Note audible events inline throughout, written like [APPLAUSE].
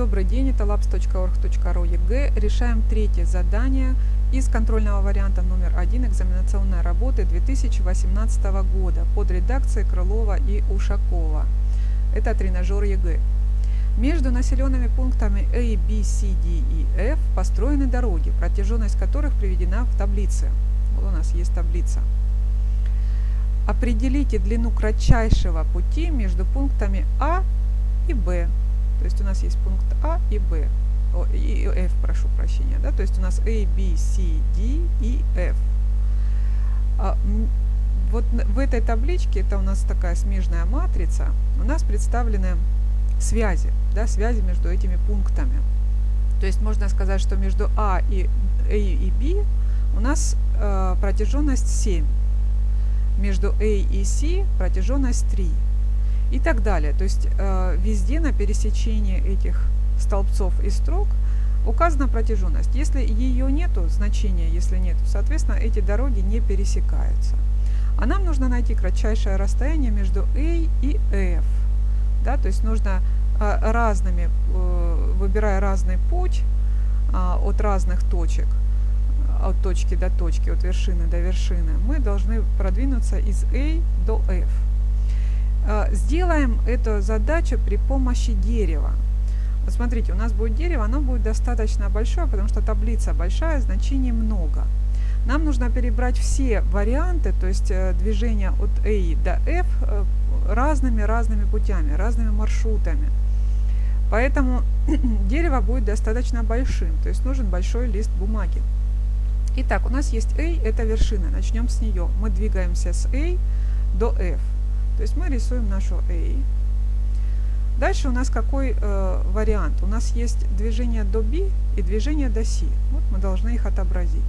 Добрый день, это labs.org.ru ЕГЭ. Решаем третье задание из контрольного варианта номер один экзаменационной работы 2018 года под редакцией Крылова и Ушакова. Это тренажер ЕГЭ. Между населенными пунктами A, B, C, D и F построены дороги, протяженность которых приведена в таблице. Вот у нас есть таблица. Определите длину кратчайшего пути между пунктами А и Б. То есть у нас есть пункт А и Б, и F, прошу прощения. Да? То есть у нас A, B, C, D и F. А, вот в этой табличке, это у нас такая смежная матрица, у нас представлены связи, да, связи между этими пунктами. То есть можно сказать, что между А и, A и B у нас э, протяженность 7. Между A и C протяженность 3 и так далее. То есть э, везде на пересечении этих столбцов и строк указана протяженность. Если ее нету, значения если нет, соответственно, эти дороги не пересекаются. А нам нужно найти кратчайшее расстояние между A и F. Да, то есть нужно э, разными, э, выбирая разный путь э, от разных точек, от точки до точки, от вершины до вершины, мы должны продвинуться из A до F. А, сделаем эту задачу при помощи дерева. Вот смотрите, у нас будет дерево, оно будет достаточно большое, потому что таблица большая, значений много. Нам нужно перебрать все варианты, то есть э, движения от A до F э, разными-разными путями, разными маршрутами. Поэтому [CLEARS THROAT] дерево будет достаточно большим, то есть нужен большой лист бумаги. Итак, у нас есть A, это вершина, начнем с нее. Мы двигаемся с A до F. То есть мы рисуем нашу A. Дальше у нас какой э, вариант? У нас есть движение до B и движение до C. Вот мы должны их отобразить.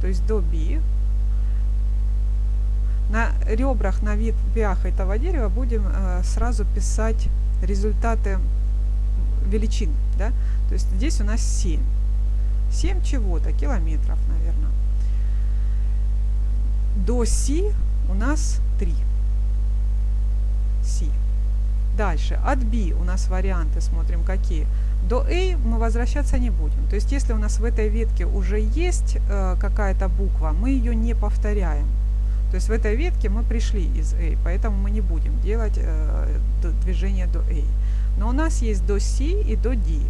То есть до B. На ребрах, на ветвях этого дерева будем э, сразу писать результаты величин. Да? То есть здесь у нас 7. 7 чего-то, километров, наверное. До C у нас 3. C. Дальше, от B у нас варианты, смотрим какие. До A мы возвращаться не будем. То есть, если у нас в этой ветке уже есть э, какая-то буква, мы ее не повторяем. То есть в этой ветке мы пришли из A, поэтому мы не будем делать э, движение до A. Но у нас есть до C и до D.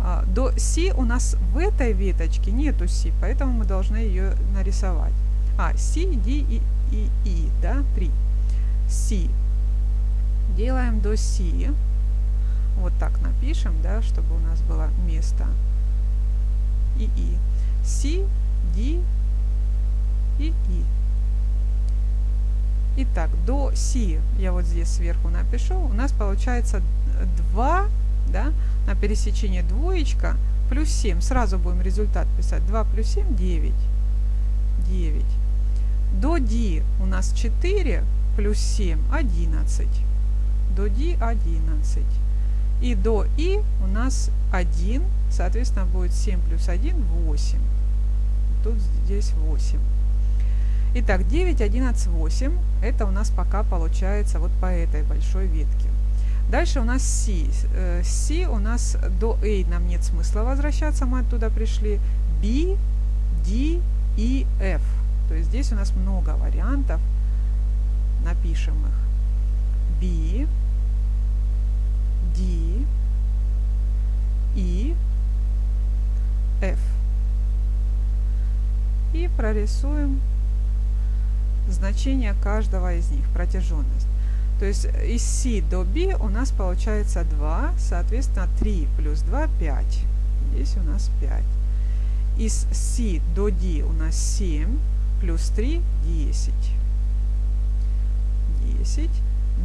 А, до C у нас в этой веточке нету C, поэтому мы должны ее нарисовать. А, C, D и E, да, 3. C делаем до си. Вот так напишем, да, чтобы у нас было место. И и. Си, ди и и. Итак, до си я вот здесь сверху напишу. У нас получается 2, да, на пересечении двоечка плюс 7. Сразу будем результат писать. 2 плюс 7 – 9. 9. До D у нас 4 плюс 7 – 11 до D 11. И до И у нас 1, соответственно, будет 7 плюс 1 – 8. Тут здесь 8. Итак, 9, 11, 8. Это у нас пока получается вот по этой большой ветке. Дальше у нас C. C у нас до A нам нет смысла возвращаться, мы оттуда пришли. B, D и F. То есть здесь у нас много вариантов. Напишем их. B, D, E, F. И прорисуем значение каждого из них, протяженность. То есть из C до B у нас получается 2, соответственно 3 плюс 2 – 5. Здесь у нас 5. Из C до D у нас 7, плюс 3 – 10. 10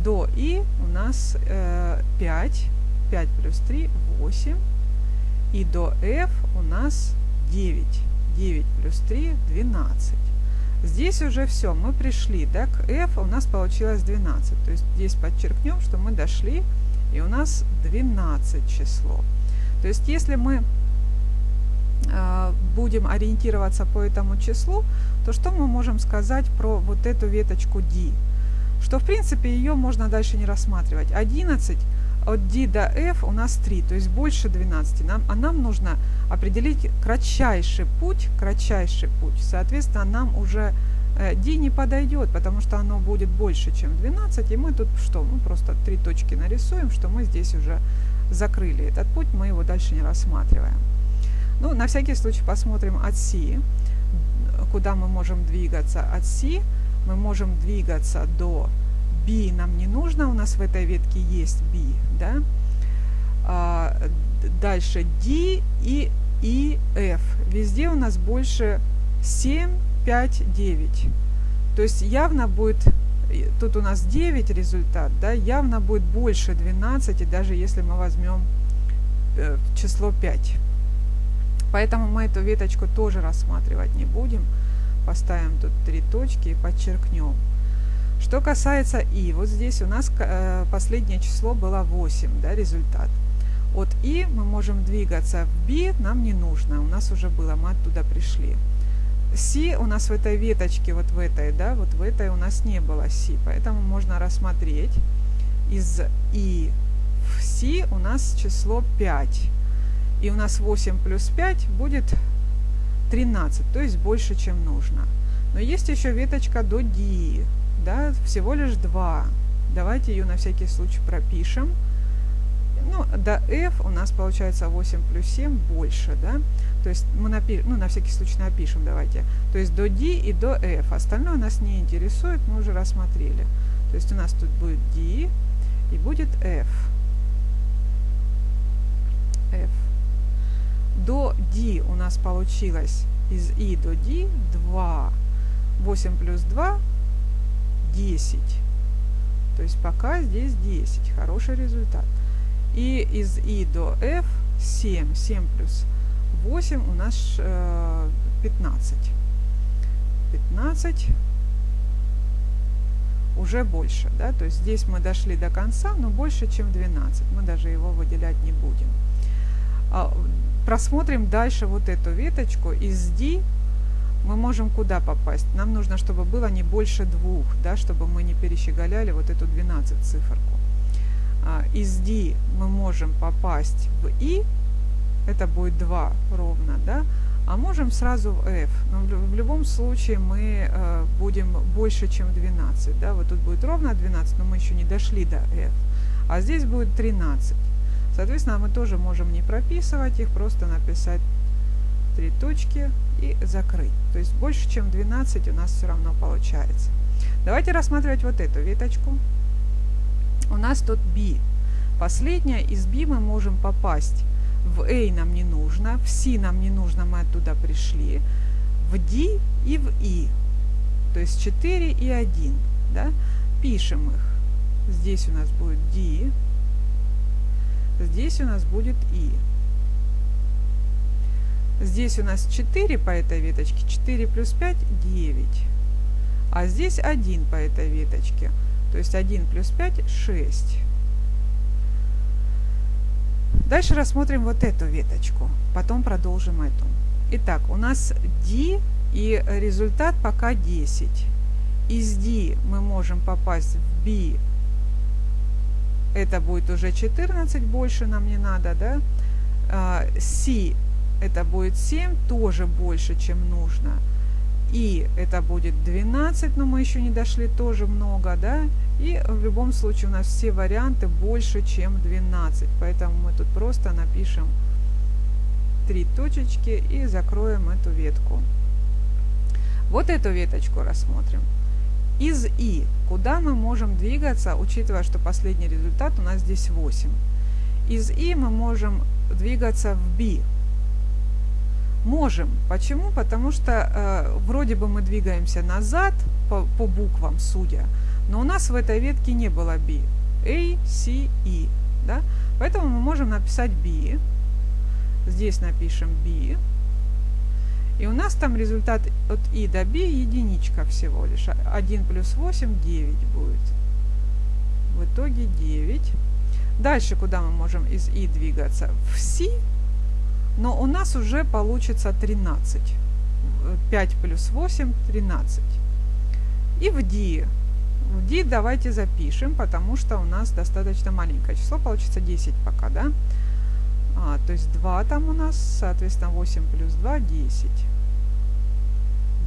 до И у нас э, 5. 5 плюс 3 – 8. И до F у нас 9. 9 плюс 3 – 12. Здесь уже все, мы пришли, да, к F у нас получилось 12. То есть здесь подчеркнем, что мы дошли, и у нас 12 число. То есть если мы э, будем ориентироваться по этому числу, то что мы можем сказать про вот эту веточку D? Что в принципе ее можно дальше не рассматривать. 11 от D до F у нас 3, то есть больше 12. Нам, а нам нужно определить кратчайший путь, кратчайший путь. Соответственно, нам уже э, D не подойдет, потому что оно будет больше, чем 12. И мы тут что? Мы просто три точки нарисуем, что мы здесь уже закрыли этот путь, мы его дальше не рассматриваем. Ну, на всякий случай посмотрим от C, куда мы можем двигаться. От C мы можем двигаться до B нам не нужно, у нас в этой ветке есть B, да. А, дальше D и E, F. Везде у нас больше 7, 5, 9. То есть явно будет, тут у нас 9 результат, да, явно будет больше 12, даже если мы возьмем э, число 5. Поэтому мы эту веточку тоже рассматривать не будем. Поставим тут три точки и подчеркнем. Что касается и, вот здесь у нас э, последнее число было 8, да, результат. От и мы можем двигаться в b, нам не нужно, у нас уже было, мы оттуда пришли. Си у нас в этой веточке, вот в этой, да, вот в этой у нас не было си, поэтому можно рассмотреть из и в си у нас число 5. И у нас 8 плюс 5 будет 13, то есть больше, чем нужно. Но есть еще веточка до D да, всего лишь 2. Давайте ее на всякий случай пропишем. Ну, до f у нас получается 8 плюс 7 больше, да. То есть мы напишем, ну, на всякий случай напишем, давайте. То есть до d и до f. Остальное нас не интересует, мы уже рассмотрели. То есть у нас тут будет d и будет f. f. До d у нас получилось из i до d 2. 8 плюс 2 10. То есть пока здесь 10. Хороший результат. И из И до F 7. 7 плюс 8 у нас э, 15. 15 уже больше. Да? То есть здесь мы дошли до конца, но больше, чем 12. Мы даже его выделять не будем. Просмотрим дальше вот эту веточку. Из D мы можем куда попасть? Нам нужно, чтобы было не больше двух, да, чтобы мы не перещеголяли вот эту 12 циферку. А, из D мы можем попасть в I, это будет 2 ровно, да, а можем сразу в F. Но в, в любом случае мы э, будем больше, чем 12. Да? Вот тут будет ровно 12, но мы еще не дошли до F. А здесь будет 13. Соответственно, мы тоже можем не прописывать их, просто написать три точки и закрыть. То есть больше, чем 12 у нас все равно получается. Давайте рассматривать вот эту веточку. У нас тут B. Последняя из B мы можем попасть. В A нам не нужно, в C нам не нужно, мы оттуда пришли. В D и в E. То есть 4 и 1. Да? Пишем их. Здесь у нас будет D. Здесь у нас будет E. Здесь у нас 4 по этой веточке, 4 плюс 5 – 9. А здесь 1 по этой веточке, то есть 1 плюс 5 – 6. Дальше рассмотрим вот эту веточку, потом продолжим эту. Итак, у нас D и результат пока 10. Из D мы можем попасть в B, это будет уже 14, больше нам не надо, да? А, C это будет 7, тоже больше, чем нужно. И это будет 12, но мы еще не дошли, тоже много, да. И в любом случае у нас все варианты больше, чем 12. Поэтому мы тут просто напишем три точечки и закроем эту ветку. Вот эту веточку рассмотрим. Из И. Куда мы можем двигаться, учитывая, что последний результат у нас здесь 8. Из И мы можем двигаться в B. Можем. Почему? Потому что э, вроде бы мы двигаемся назад по, по буквам, судя, но у нас в этой ветке не было B. A, C, E. Да? Поэтому мы можем написать B. Здесь напишем B. И у нас там результат от I до B единичка всего лишь. 1 плюс 8 – 9 будет. В итоге 9. Дальше куда мы можем из I двигаться? В C но у нас уже получится 13. 5 плюс 8 – 13. И в D. В D давайте запишем, потому что у нас достаточно маленькое число, получится 10 пока, да? А, то есть 2 там у нас, соответственно, 8 плюс 2, 10.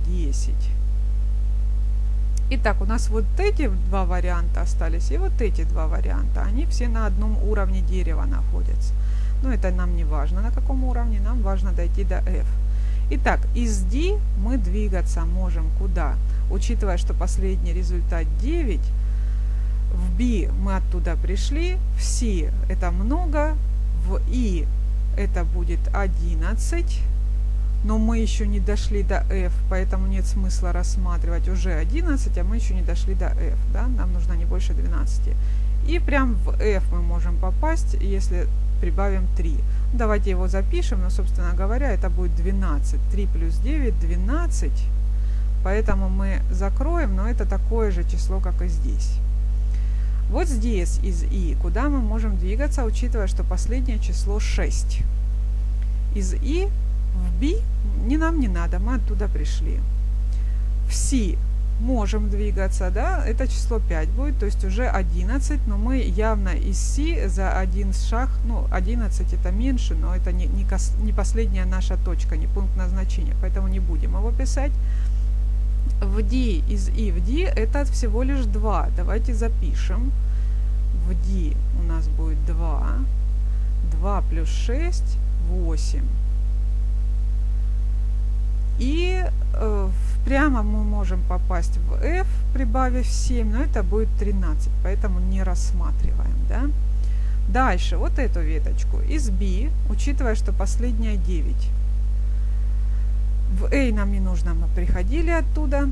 10. Итак, у нас вот эти два варианта остались и вот эти два варианта. Они все на одном уровне дерева находятся. Но это нам не важно, на каком уровне, нам важно дойти до F. Итак, из D мы двигаться можем куда? Учитывая, что последний результат 9, в B мы оттуда пришли, в C это много, в I это будет 11, но мы еще не дошли до F, поэтому нет смысла рассматривать уже 11, а мы еще не дошли до F, да? нам нужно не больше 12. И прям в F мы можем попасть, если прибавим 3. Давайте его запишем, но, собственно говоря, это будет 12. 3 плюс 9 – 12. Поэтому мы закроем, но это такое же число, как и здесь. Вот здесь из i, куда мы можем двигаться, учитывая, что последнее число 6. Из i в b не нам не надо, мы оттуда пришли. В c можем двигаться, да, это число 5 будет, то есть уже 11, но мы явно из c за один шаг, ну, 11 это меньше, но это не, не, кос, не последняя наша точка, не пункт назначения, поэтому не будем его писать. В d из i в d это всего лишь 2, давайте запишем. В d у нас будет 2, 2 плюс 6, 8. И э, прямо мы можем попасть в f, прибавив 7, но это будет 13, поэтому не рассматриваем. Да? Дальше, вот эту веточку. Из b, учитывая, что последняя 9. В a нам не нужно, мы приходили оттуда.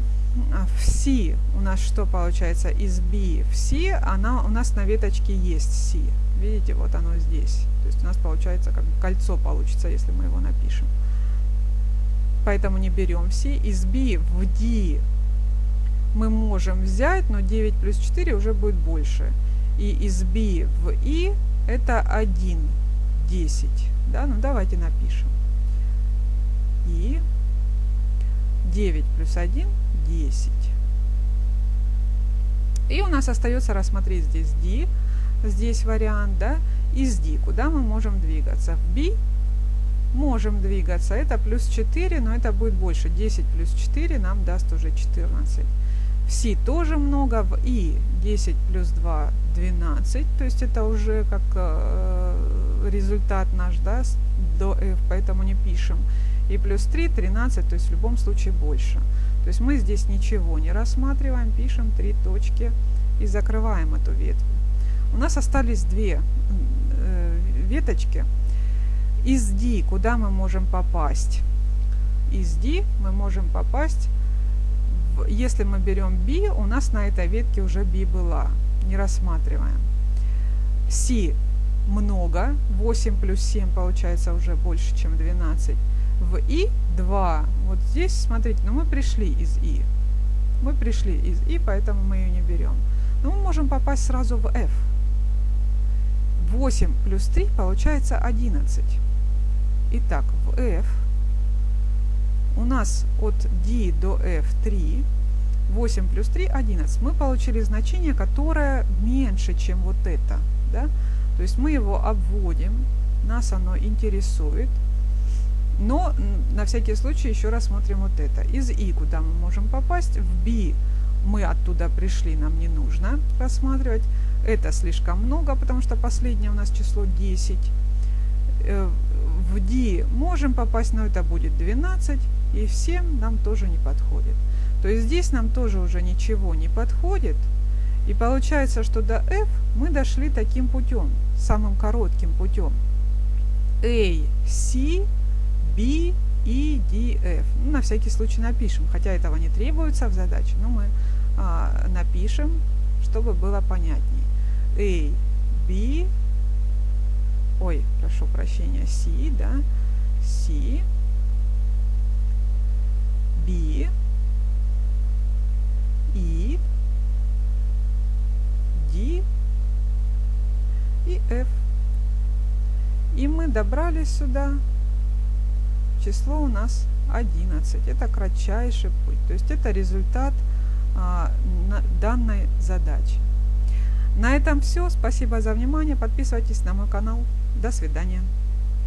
А в c у нас что получается? Из b в c, она у нас на веточке есть c. Видите, вот оно здесь. То есть у нас получается как кольцо получится, если мы его напишем поэтому не берем все. Из B в D мы можем взять, но 9 плюс 4 уже будет больше. И из B в I это 1, 10. Да? Ну давайте напишем. И 9 плюс 1, 10. И у нас остается рассмотреть здесь D, здесь вариант, да, из D, куда мы можем двигаться. В B можем двигаться. Это плюс 4, но это будет больше. 10 плюс 4 нам даст уже 14. В Си тоже много, в И 10 плюс 2 12, то есть это уже как э, результат наш, да, до F, поэтому не пишем. И плюс 3 13, то есть в любом случае больше. То есть мы здесь ничего не рассматриваем, пишем три точки и закрываем эту ветвь. У нас остались две э, веточки. Из D куда мы можем попасть? Из D мы можем попасть, если мы берем B, у нас на этой ветке уже B была. Не рассматриваем. C много, 8 плюс 7 получается уже больше, чем 12. В I 2. Вот здесь, смотрите, ну мы пришли из I. Мы пришли из I, поэтому мы ее не берем. Но мы можем попасть сразу в F. 8 плюс 3 получается 11. Итак, в f у нас от d до f 3, 8 плюс 3, 11. Мы получили значение, которое меньше, чем вот это. Да? То есть мы его обводим, нас оно интересует. Но на всякий случай еще рассмотрим вот это. Из i куда мы можем попасть? В b мы оттуда пришли, нам не нужно рассматривать. Это слишком много, потому что последнее у нас число 10 в D можем попасть, но это будет 12, и всем нам тоже не подходит. То есть здесь нам тоже уже ничего не подходит. И получается, что до F мы дошли таким путем, самым коротким путем. A, C, B, E, D, F. Ну, на всякий случай напишем, хотя этого не требуется в задаче, но мы а, напишем, чтобы было понятнее. A, B, ой, прошу прощения, C, да, C, B, E, D и F. И мы добрались сюда. Число у нас 11. Это кратчайший путь. То есть это результат а, данной задачи. На этом все. Спасибо за внимание. Подписывайтесь на мой канал. До свидания.